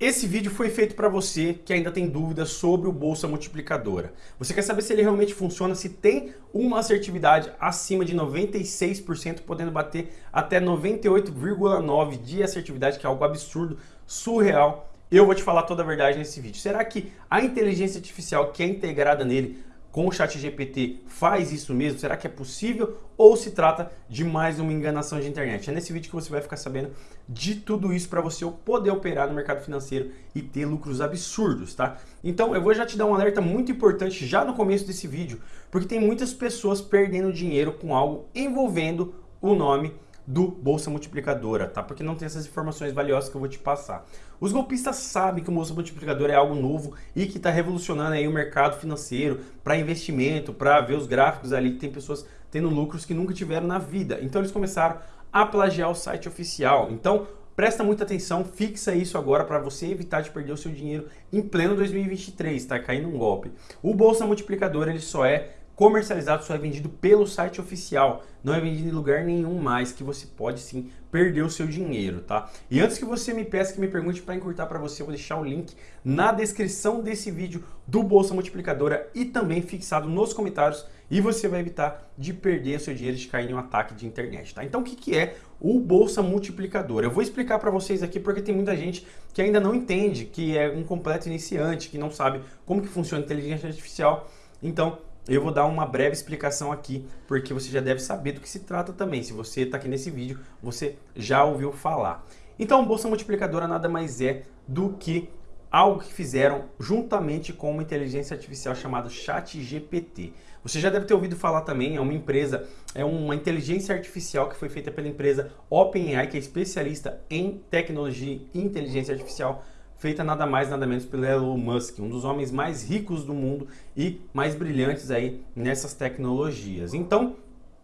Esse vídeo foi feito para você que ainda tem dúvidas sobre o Bolsa Multiplicadora. Você quer saber se ele realmente funciona, se tem uma assertividade acima de 96%, podendo bater até 98,9% de assertividade, que é algo absurdo, surreal. Eu vou te falar toda a verdade nesse vídeo. Será que a inteligência artificial que é integrada nele com o chat GPT faz isso mesmo? Será que é possível ou se trata de mais uma enganação de internet? É nesse vídeo que você vai ficar sabendo de tudo isso para você poder operar no mercado financeiro e ter lucros absurdos, tá? Então eu vou já te dar um alerta muito importante já no começo desse vídeo, porque tem muitas pessoas perdendo dinheiro com algo envolvendo o nome do Bolsa Multiplicadora, tá? Porque não tem essas informações valiosas que eu vou te passar. Os golpistas sabem que o Bolsa Multiplicadora é algo novo e que está revolucionando aí o mercado financeiro para investimento, para ver os gráficos ali que tem pessoas tendo lucros que nunca tiveram na vida. Então eles começaram a plagiar o site oficial. Então presta muita atenção, fixa isso agora para você evitar de perder o seu dinheiro em pleno 2023, tá caindo um golpe. O Bolsa Multiplicador ele só é comercializado só é vendido pelo site oficial, não é vendido em lugar nenhum mais, que você pode sim perder o seu dinheiro, tá? E antes que você me peça que me pergunte para encurtar para você, eu vou deixar o link na descrição desse vídeo do Bolsa Multiplicadora e também fixado nos comentários e você vai evitar de perder o seu dinheiro de cair em um ataque de internet, tá? Então o que, que é o Bolsa Multiplicadora? Eu vou explicar para vocês aqui porque tem muita gente que ainda não entende, que é um completo iniciante, que não sabe como que funciona a inteligência artificial, então eu vou dar uma breve explicação aqui, porque você já deve saber do que se trata também. Se você está aqui nesse vídeo, você já ouviu falar. Então, Bolsa Multiplicadora nada mais é do que algo que fizeram juntamente com uma inteligência artificial chamada ChatGPT. Você já deve ter ouvido falar também, é uma empresa, é uma inteligência artificial que foi feita pela empresa OpenAI, que é especialista em tecnologia e inteligência artificial, feita nada mais nada menos pelo Elon Musk, um dos homens mais ricos do mundo e mais brilhantes aí nessas tecnologias. Então,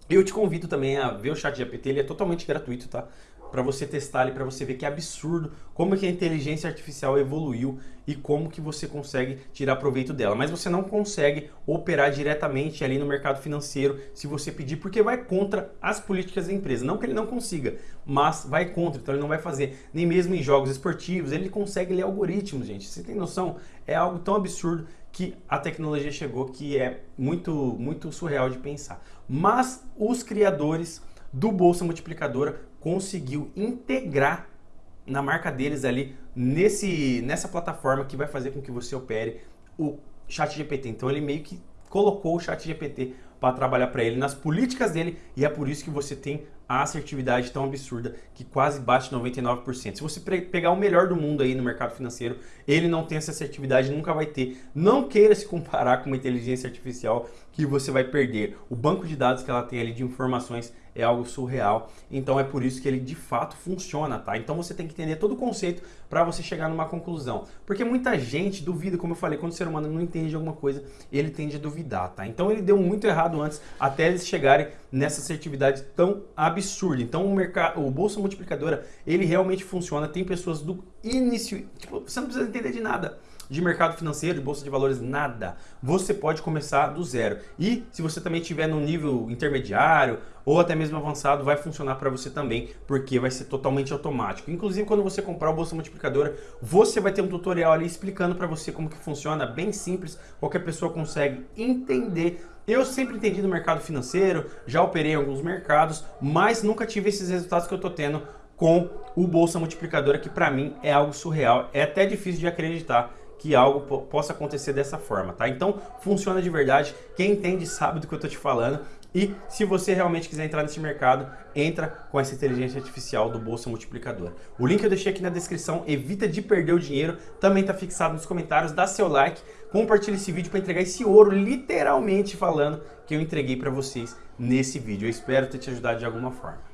eu te convido também a ver o chat GPT, ele é totalmente gratuito, tá? Para você testar ali, para você ver que é absurdo como que a inteligência artificial evoluiu e como que você consegue tirar proveito dela. Mas você não consegue operar diretamente ali no mercado financeiro se você pedir, porque vai contra as políticas da empresa. Não que ele não consiga, mas vai contra, então ele não vai fazer. Nem mesmo em jogos esportivos, ele consegue ler algoritmos, gente. Você tem noção? É algo tão absurdo que a tecnologia chegou que é muito, muito surreal de pensar. Mas os criadores do Bolsa Multiplicadora conseguiu integrar na marca deles ali nesse, nessa plataforma que vai fazer com que você opere o chat GPT. Então ele meio que colocou o chat GPT para trabalhar para ele nas políticas dele e é por isso que você tem a assertividade tão absurda que quase bate 99%. Se você pegar o melhor do mundo aí no mercado financeiro, ele não tem essa assertividade, nunca vai ter. Não queira se comparar com uma inteligência artificial que você vai perder. O banco de dados que ela tem ali de informações é algo surreal. Então é por isso que ele de fato funciona, tá? Então você tem que entender todo o conceito para você chegar numa conclusão. Porque muita gente duvida, como eu falei, quando o ser humano não entende alguma coisa, ele tende a duvidar, tá? Então ele deu muito errado antes, até eles chegarem nessa assertividade tão absurda. Então o mercado, o bolsa multiplicadora, ele realmente funciona. Tem pessoas do início, tipo, você não precisa entender de nada de mercado financeiro, de bolsa de valores, nada. Você pode começar do zero. E se você também estiver no nível intermediário ou até mesmo avançado, vai funcionar para você também, porque vai ser totalmente automático. Inclusive, quando você comprar o Bolsa Multiplicadora, você vai ter um tutorial ali explicando para você como que funciona, bem simples, qualquer pessoa consegue entender eu sempre entendi no mercado financeiro, já operei em alguns mercados, mas nunca tive esses resultados que eu estou tendo com o Bolsa Multiplicadora, que para mim é algo surreal. É até difícil de acreditar que algo possa acontecer dessa forma, tá? Então, funciona de verdade. Quem entende sabe do que eu tô te falando. E se você realmente quiser entrar nesse mercado, entra com essa inteligência artificial do Bolsa Multiplicador. O link eu deixei aqui na descrição, evita de perder o dinheiro, também está fixado nos comentários, dá seu like, compartilha esse vídeo para entregar esse ouro, literalmente falando, que eu entreguei para vocês nesse vídeo. Eu espero ter te ajudado de alguma forma.